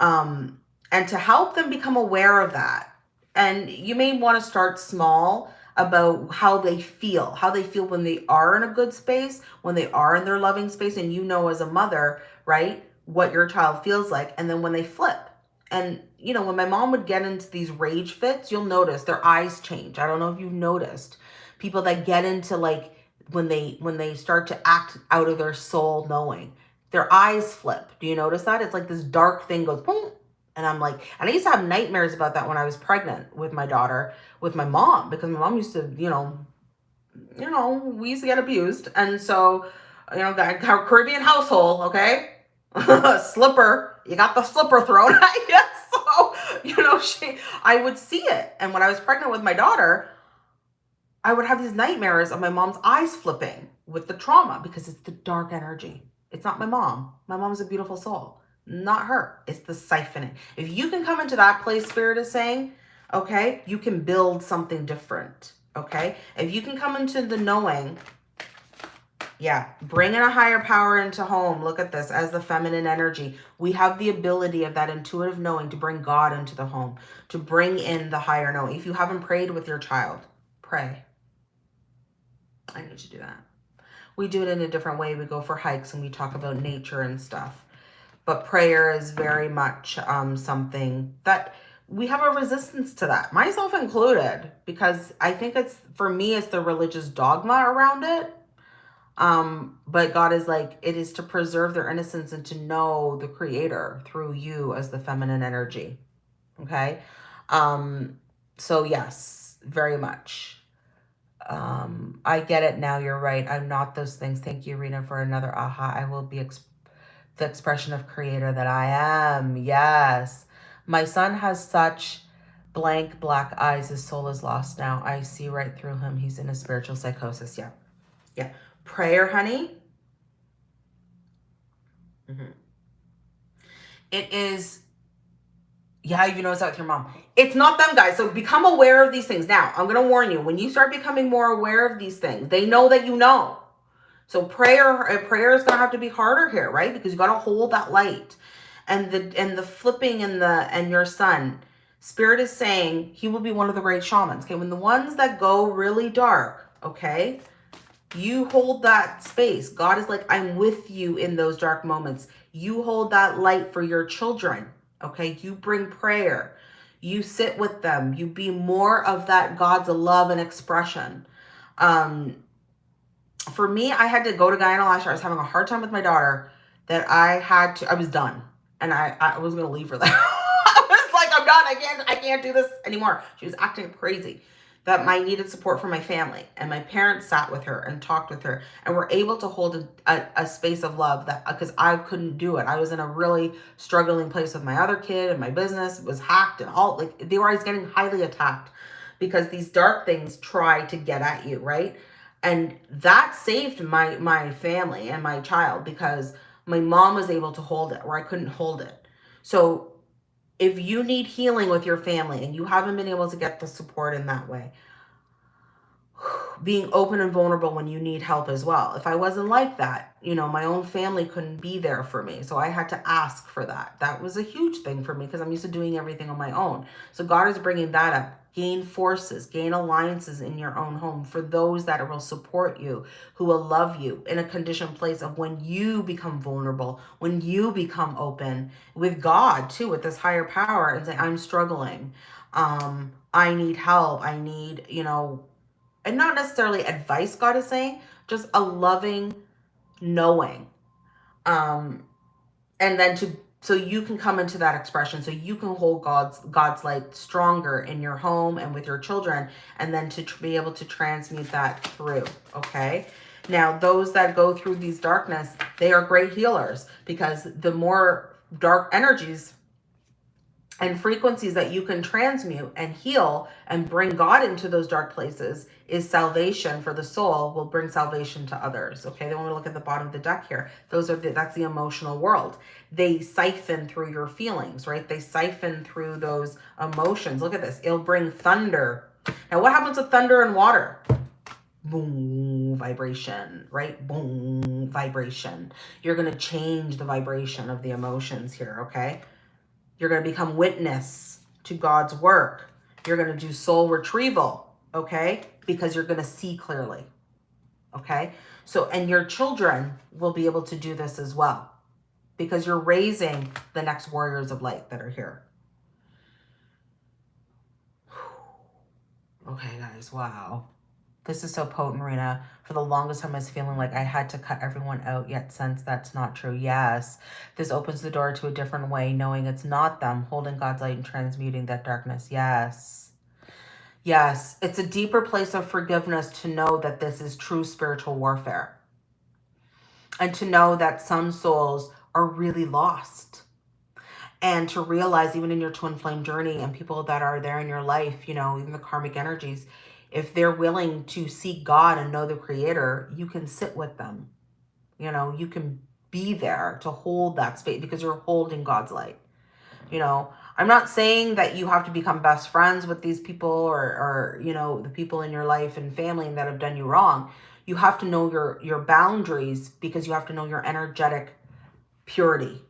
Um, and to help them become aware of that. And you may want to start small about how they feel, how they feel when they are in a good space, when they are in their loving space. And you know, as a mother, right, what your child feels like. And then when they flip. And, you know, when my mom would get into these rage fits, you'll notice their eyes change. I don't know if you've noticed people that get into like when they when they start to act out of their soul knowing their eyes flip do you notice that it's like this dark thing goes boom and i'm like and i used to have nightmares about that when i was pregnant with my daughter with my mom because my mom used to you know you know we used to get abused and so you know, that Caribbean household, okay? slipper, you got the slipper thrown at you. So, you know, she, I would see it. And when I was pregnant with my daughter, I would have these nightmares of my mom's eyes flipping with the trauma because it's the dark energy. It's not my mom. My mom's a beautiful soul. Not her. It's the siphoning. If you can come into that place, Spirit is saying, okay, you can build something different. Okay. If you can come into the knowing, yeah, bringing a higher power into home. Look at this as the feminine energy. We have the ability of that intuitive knowing to bring God into the home, to bring in the higher knowing. If you haven't prayed with your child, pray. I need to do that. We do it in a different way. We go for hikes and we talk about nature and stuff. But prayer is very much um, something that we have a resistance to that, myself included, because I think it's, for me, it's the religious dogma around it. Um, but God is like, it is to preserve their innocence and to know the creator through you as the feminine energy. Okay. Um, so yes, very much. Um, I get it now. You're right. I'm not those things. Thank you, Rena, for another aha. I will be ex the expression of creator that I am. Yes. My son has such blank black eyes. His soul is lost now. I see right through him. He's in a spiritual psychosis. Yeah. Yeah. Prayer, honey. Mm -hmm. It is yeah, you notice that with your mom. It's not them, guys. So become aware of these things. Now, I'm going to warn you. When you start becoming more aware of these things, they know that you know. So prayer, uh, prayer is going to have to be harder here, right? Because you got to hold that light. And the and the flipping and the and your son, spirit is saying he will be one of the great shamans. Okay, when the ones that go really dark, okay, you hold that space. God is like, I'm with you in those dark moments. You hold that light for your children Okay, you bring prayer. You sit with them. You be more of that God's love and expression. Um, for me, I had to go to Guyana last year. I was having a hard time with my daughter that I had to, I was done. And I, I was going to leave her there. I was like, I'm done. I can't, I can't do this anymore. She was acting crazy that I needed support from my family. And my parents sat with her and talked with her and were able to hold a, a, a space of love that uh, because I couldn't do it. I was in a really struggling place with my other kid and my business was hacked and all like they were always getting highly attacked because these dark things try to get at you, right? And that saved my my family and my child because my mom was able to hold it where I couldn't hold it. So if you need healing with your family and you haven't been able to get the support in that way, being open and vulnerable when you need help as well. If I wasn't like that, you know, my own family couldn't be there for me. So I had to ask for that. That was a huge thing for me because I'm used to doing everything on my own. So God is bringing that up gain forces, gain alliances in your own home for those that will support you, who will love you in a conditioned place of when you become vulnerable, when you become open with God too, with this higher power and say, I'm struggling. Um, I need help. I need, you know, and not necessarily advice God is saying, just a loving knowing. Um, and then to so you can come into that expression so you can hold god's god's light stronger in your home and with your children and then to be able to transmute that through okay now those that go through these darkness they are great healers because the more dark energies and frequencies that you can transmute and heal and bring God into those dark places is salvation for the soul will bring salvation to others. Okay, then when we look at the bottom of the deck here, those are the, that's the emotional world. They siphon through your feelings, right? They siphon through those emotions. Look at this. It'll bring thunder. Now, what happens with thunder and water? boom vibration right boom vibration you're going to change the vibration of the emotions here okay you're going to become witness to God's work. You're going to do soul retrieval, okay? Because you're going to see clearly, okay? So, and your children will be able to do this as well because you're raising the next warriors of light that are here. Okay, guys, wow. This is so potent, Rena. For the longest time, I was feeling like I had to cut everyone out, yet since that's not true. Yes, this opens the door to a different way, knowing it's not them holding God's light and transmuting that darkness. Yes. Yes, it's a deeper place of forgiveness to know that this is true spiritual warfare. And to know that some souls are really lost. And to realize even in your twin flame journey and people that are there in your life, you know, even the karmic energies, if they're willing to seek God and know the creator, you can sit with them. You know, you can be there to hold that space because you're holding God's light. You know, I'm not saying that you have to become best friends with these people or, or you know, the people in your life and family that have done you wrong. You have to know your, your boundaries because you have to know your energetic purity,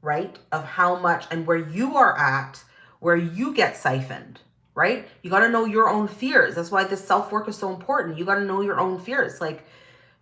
right? Of how much and where you are at, where you get siphoned, right? You got to know your own fears. That's why this self-work is so important. You got to know your own fears. Like,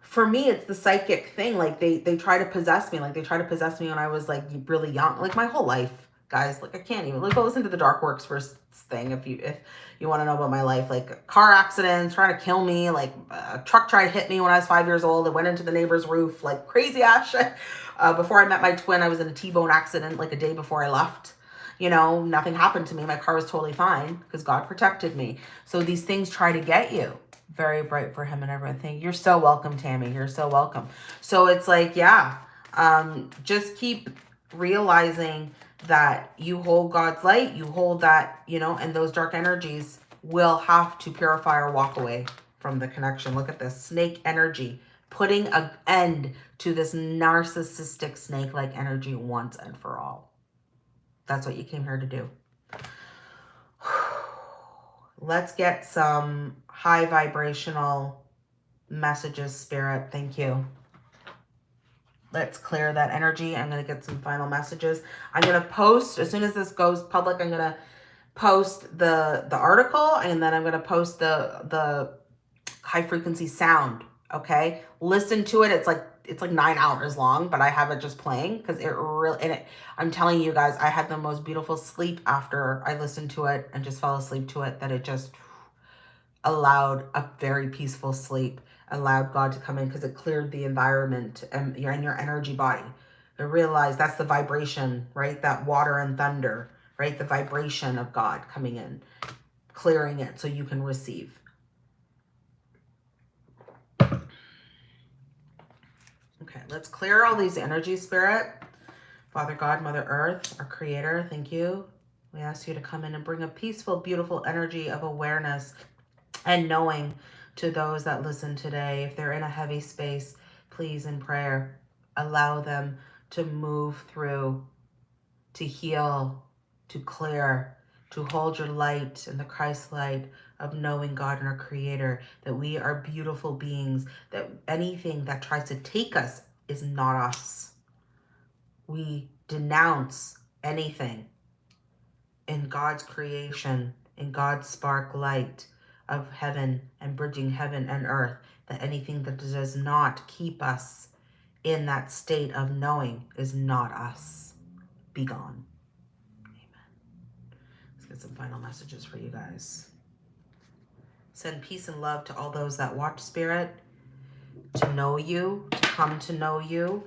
for me, it's the psychic thing. Like, they, they try to possess me. Like, they try to possess me when I was, like, really young. Like, my whole life, guys. Like, I can't even. Like, go listen to the Dark Works first thing if you if you want to know about my life. Like, car accidents, trying to kill me. Like, a truck tried to hit me when I was five years old. It went into the neighbor's roof. Like, crazy ass shit. Uh, before I met my twin, I was in a T-bone accident like a day before I left. You know, nothing happened to me. My car was totally fine because God protected me. So these things try to get you. Very bright for him and everything. You're so welcome, Tammy. You're so welcome. So it's like, yeah, um, just keep realizing that you hold God's light, you hold that, you know, and those dark energies will have to purify or walk away from the connection. Look at this snake energy putting an end to this narcissistic snake-like energy once and for all. That's what you came here to do. Let's get some high vibrational messages, Spirit. Thank you. Let's clear that energy. I'm going to get some final messages. I'm going to post, as soon as this goes public, I'm going to post the, the article and then I'm going to post the, the high frequency sound okay listen to it it's like it's like nine hours long but i have it just playing because it really and it i'm telling you guys i had the most beautiful sleep after i listened to it and just fell asleep to it that it just allowed a very peaceful sleep allowed god to come in because it cleared the environment and you're in your energy body. I realize that's the vibration right? That water and thunder right? The vibration of god coming in clearing it so you can receive Let's clear all these energy, Spirit. Father God, Mother Earth, our Creator, thank you. We ask you to come in and bring a peaceful, beautiful energy of awareness and knowing to those that listen today. If they're in a heavy space, please, in prayer, allow them to move through, to heal, to clear, to hold your light and the Christ light of knowing God and our Creator, that we are beautiful beings, that anything that tries to take us is not us. We denounce anything in God's creation, in God's spark light of heaven and bridging heaven and earth, that anything that does not keep us in that state of knowing is not us. Be gone. Amen. Let's get some final messages for you guys. Send peace and love to all those that watch Spirit to know you, to come to know you,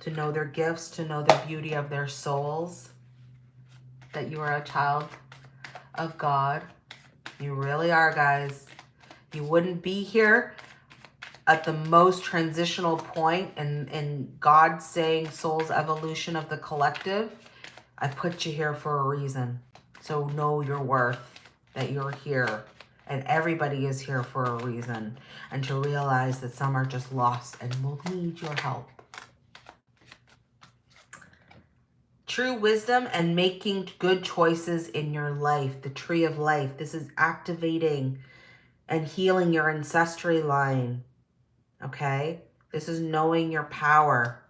to know their gifts, to know the beauty of their souls, that you are a child of God. You really are, guys. You wouldn't be here at the most transitional point in, in God saying soul's evolution of the collective. I put you here for a reason. So know your worth, that you're here and everybody is here for a reason and to realize that some are just lost and will need your help. True wisdom and making good choices in your life, the tree of life. This is activating and healing your ancestry line, okay? This is knowing your power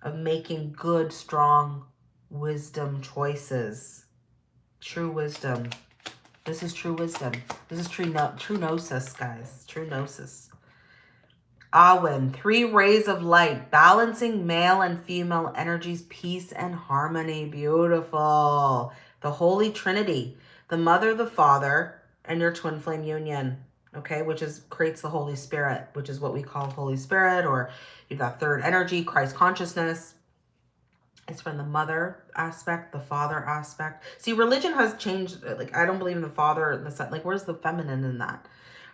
of making good, strong wisdom choices. True wisdom. This is true wisdom. This is true, no, true gnosis, guys. True gnosis. Awen, three rays of light, balancing male and female energies, peace and harmony. Beautiful. The Holy Trinity, the Mother, the Father, and your twin flame union, okay, which is creates the Holy Spirit, which is what we call Holy Spirit, or you've got third energy, Christ consciousness, it's from the mother aspect, the father aspect. See, religion has changed. Uh, like, I don't believe in the father, the son. Like, where's the feminine in that?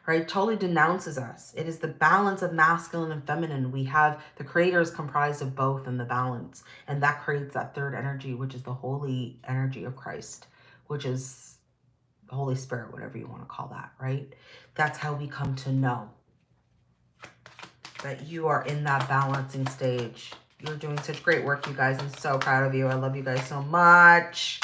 right? Totally denounces us. It is the balance of masculine and feminine. We have the creator is comprised of both in the balance. And that creates that third energy, which is the holy energy of Christ, which is Holy Spirit, whatever you want to call that, right? That's how we come to know that you are in that balancing stage. You're doing such great work, you guys. I'm so proud of you. I love you guys so much.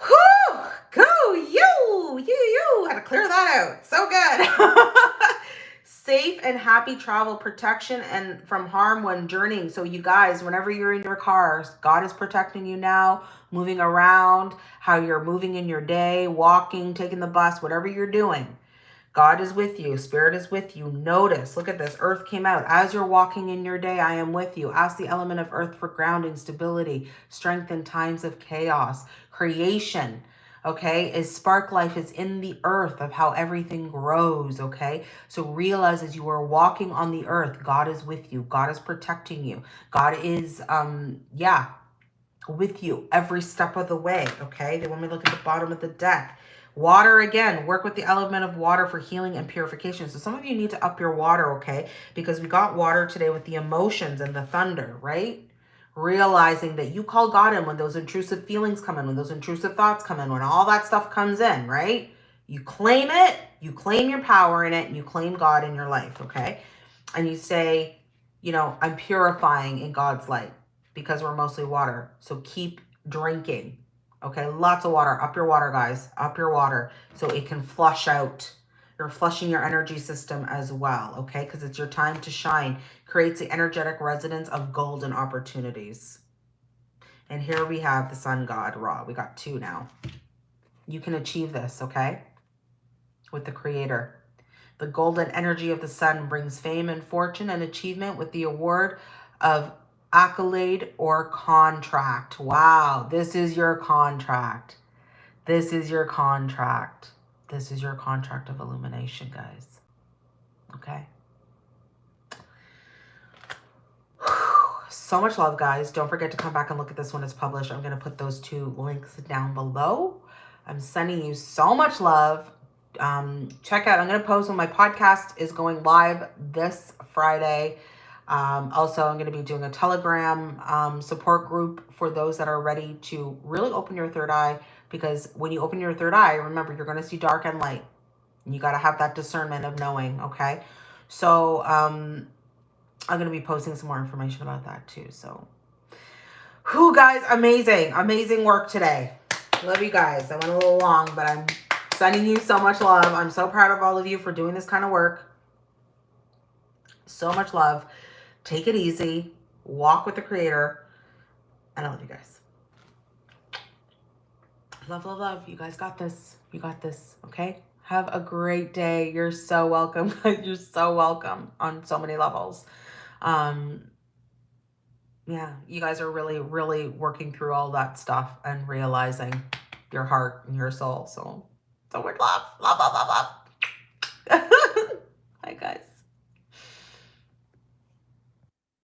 Whew! Go you! You, you! Had to clear that out. So good. Safe and happy travel protection and from harm when journeying. So you guys, whenever you're in your cars, God is protecting you now, moving around, how you're moving in your day, walking, taking the bus, whatever you're doing God is with you. Spirit is with you. Notice, look at this. Earth came out. As you're walking in your day, I am with you. Ask the element of earth for grounding, stability, strength in times of chaos. Creation, okay, is spark life is in the earth of how everything grows, okay? So realize as you are walking on the earth, God is with you. God is protecting you. God is, um, yeah, with you every step of the way, okay? Then when we look at the bottom of the deck, Water again, work with the element of water for healing and purification. So some of you need to up your water, okay? Because we got water today with the emotions and the thunder, right? Realizing that you call God in when those intrusive feelings come in, when those intrusive thoughts come in, when all that stuff comes in, right? You claim it, you claim your power in it, and you claim God in your life, okay? And you say, you know, I'm purifying in God's light because we're mostly water. So keep drinking, Okay, lots of water. Up your water, guys. Up your water so it can flush out. You're flushing your energy system as well, okay? Because it's your time to shine. Creates the energetic resonance of golden opportunities. And here we have the sun god, Ra. We got two now. You can achieve this, okay? With the creator. The golden energy of the sun brings fame and fortune and achievement with the award of accolade or contract. Wow, this is your contract. This is your contract. This is your contract of illumination, guys. Okay. So much love, guys. Don't forget to come back and look at this when it's published. I'm going to put those two links down below. I'm sending you so much love. Um, check out, I'm going to post when my podcast is going live this Friday. Um, also, I'm going to be doing a Telegram um, support group for those that are ready to really open your third eye. Because when you open your third eye, remember, you're going to see dark and light. You got to have that discernment of knowing, okay? So um, I'm going to be posting some more information about that too. So, who guys, amazing, amazing work today. Love you guys. I went a little long, but I'm sending you so much love. I'm so proud of all of you for doing this kind of work. So much love. Take it easy. Walk with the creator. And I love you guys. Love, love, love. You guys got this. You got this. Okay? Have a great day. You're so welcome. You're so welcome on so many levels. Um, yeah, you guys are really, really working through all that stuff and realizing your heart and your soul. So, so much love. Love, love, love, love.